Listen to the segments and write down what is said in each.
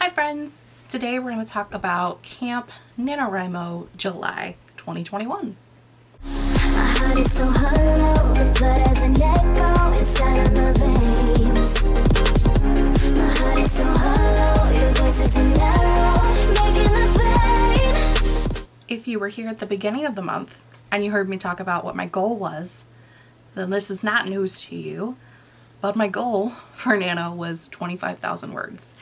Hi friends! Today we're going to talk about Camp NaNoWriMo July 2021. If you were here at the beginning of the month and you heard me talk about what my goal was, then this is not news to you. But my goal for Nano was 25,000 words.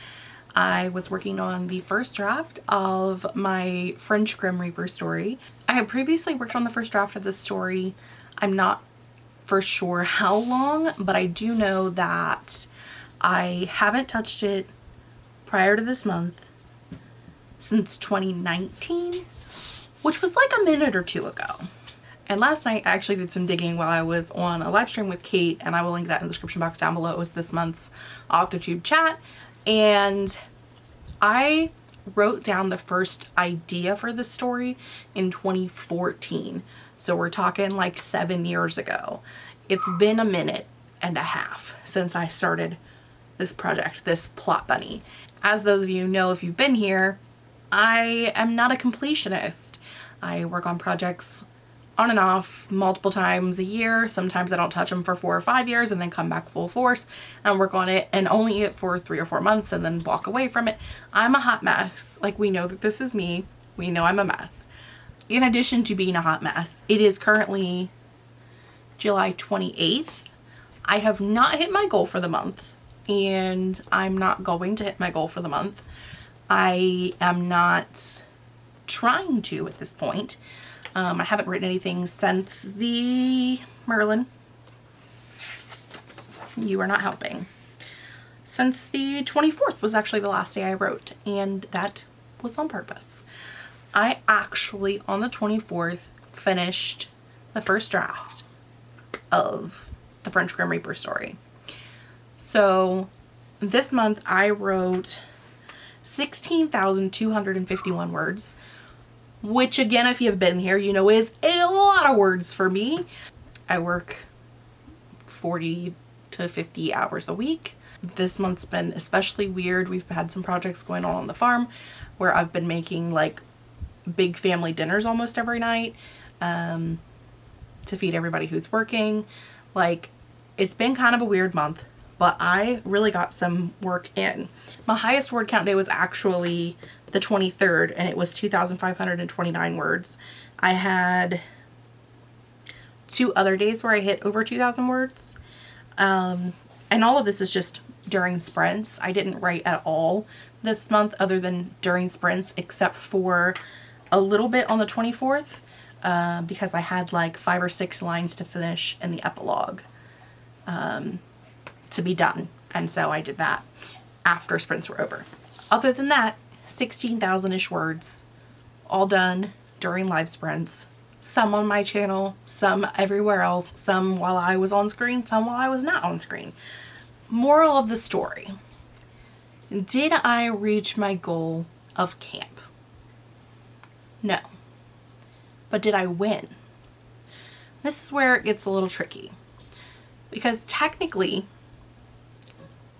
I was working on the first draft of my French Grim Reaper story. I had previously worked on the first draft of this story. I'm not for sure how long, but I do know that I haven't touched it prior to this month since 2019 which was like a minute or two ago. And last night I actually did some digging while I was on a live stream with Kate and I will link that in the description box down below. It was this month's Octotube chat and I wrote down the first idea for the story in 2014. So we're talking like seven years ago. It's been a minute and a half since I started this project, this plot bunny. As those of you know if you've been here, I am not a completionist. I work on projects on and off multiple times a year. Sometimes I don't touch them for four or five years and then come back full force and work on it and only it for three or four months and then walk away from it. I'm a hot mess. Like we know that this is me. We know I'm a mess. In addition to being a hot mess, it is currently July 28th. I have not hit my goal for the month and I'm not going to hit my goal for the month. I am not trying to at this point. Um, I haven't written anything since the Merlin. You are not helping. Since the 24th was actually the last day I wrote and that was on purpose. I actually on the 24th finished the first draft of the French Grim Reaper story. So this month I wrote 16,251 words, which again, if you've been here, you know is a lot of words for me. I work 40 to 50 hours a week. This month's been especially weird. We've had some projects going on on the farm where I've been making like big family dinners almost every night um, to feed everybody who's working. Like it's been kind of a weird month but I really got some work in. My highest word count day was actually the 23rd and it was 2,529 words. I had two other days where I hit over 2,000 words. Um, and all of this is just during sprints. I didn't write at all this month other than during sprints except for a little bit on the 24th uh, because I had like five or six lines to finish in the epilogue. Um, to be done. And so I did that after sprints were over. Other than that, 16,000-ish words, all done during live sprints. Some on my channel, some everywhere else, some while I was on screen, some while I was not on screen. Moral of the story. Did I reach my goal of camp? No. But did I win? This is where it gets a little tricky. Because technically,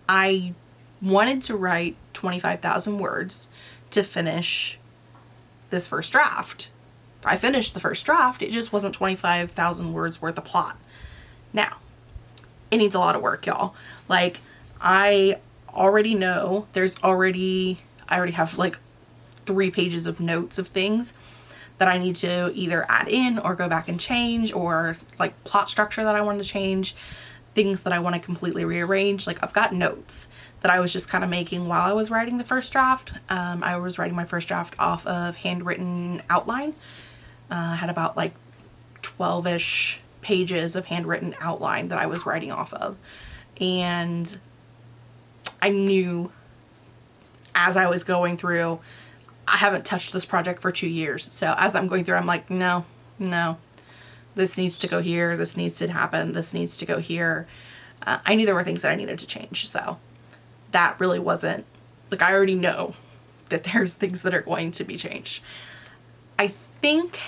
I wanted to write 25,000 words to finish this first draft. I finished the first draft, it just wasn't 25,000 words worth of plot. Now, it needs a lot of work, y'all. Like, I already know there's already, I already have like three pages of notes of things that I need to either add in or go back and change or like plot structure that I want to change things that I want to completely rearrange. Like I've got notes that I was just kind of making while I was writing the first draft. Um, I was writing my first draft off of handwritten outline. Uh, I had about like 12-ish pages of handwritten outline that I was writing off of. And I knew as I was going through, I haven't touched this project for two years. So as I'm going through, I'm like, no, no, this needs to go here, this needs to happen, this needs to go here. Uh, I knew there were things that I needed to change, so that really wasn't, like I already know that there's things that are going to be changed. I think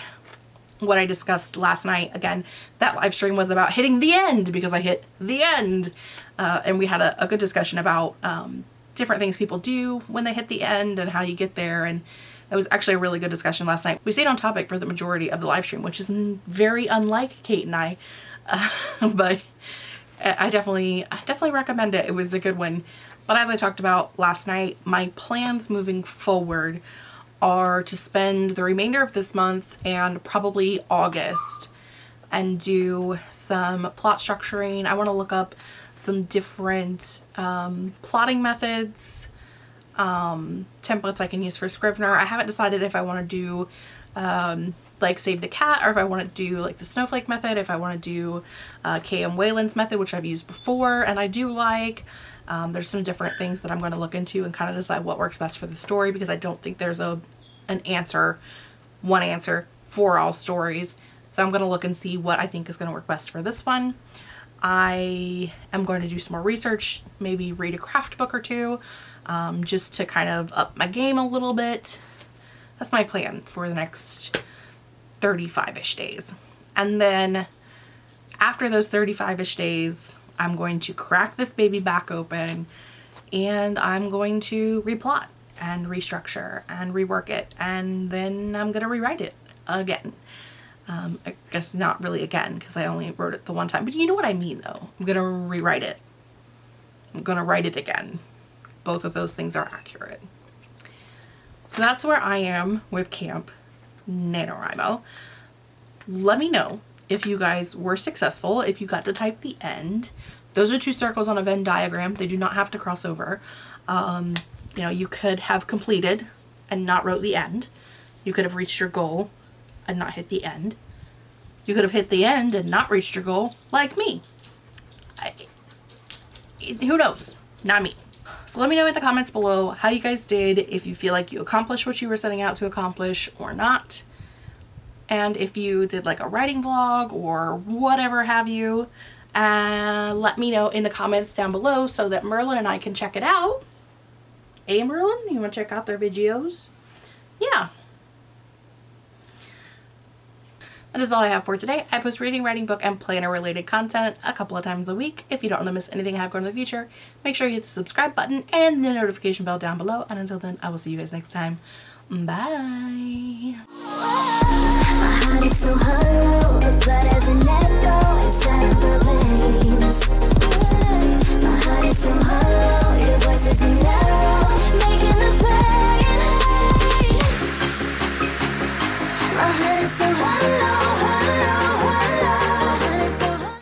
what I discussed last night, again, that live stream was about hitting the end because I hit the end. Uh, and we had a, a good discussion about um, different things people do when they hit the end and how you get there. And it was actually a really good discussion last night. We stayed on topic for the majority of the live stream, which is very unlike Kate and I. Uh, but I definitely, I definitely recommend it. It was a good one. But as I talked about last night, my plans moving forward are to spend the remainder of this month and probably August and do some plot structuring. I want to look up some different um, plotting methods, um, templates I can use for Scrivener. I haven't decided if I want to do um, like Save the Cat or if I want to do like the Snowflake method, if I want to do uh, K.M. Weiland's method, which I've used before and I do like. Um, there's some different things that I'm going to look into and kind of decide what works best for the story because I don't think there's a an answer, one answer for all stories. So I'm going to look and see what I think is going to work best for this one. I am going to do some more research, maybe read a craft book or two, um, just to kind of up my game a little bit. That's my plan for the next 35-ish days. And then after those 35-ish days, I'm going to crack this baby back open and I'm going to replot and restructure and rework it and then I'm going to rewrite it again. Um, I guess not really again because I only wrote it the one time, but you know what I mean though. I'm going to rewrite it. I'm going to write it again. Both of those things are accurate. So that's where I am with Camp NaNoWriMo. Let me know if you guys were successful, if you got to type the end. Those are two circles on a Venn diagram. They do not have to cross over. Um, you know, you could have completed and not wrote the end. You could have reached your goal and not hit the end. You could have hit the end and not reached your goal, like me. I, who knows? Not me. So let me know in the comments below how you guys did, if you feel like you accomplished what you were setting out to accomplish or not. And if you did like a writing vlog or whatever have you, uh, let me know in the comments down below so that Merlin and I can check it out. Hey Merlin, you want to check out their videos? Yeah, That is all I have for today. I post reading, writing, book, and planner related content a couple of times a week. If you don't want to miss anything I have going in the future, make sure you hit the subscribe button and the notification bell down below. And until then, I will see you guys next time. Bye.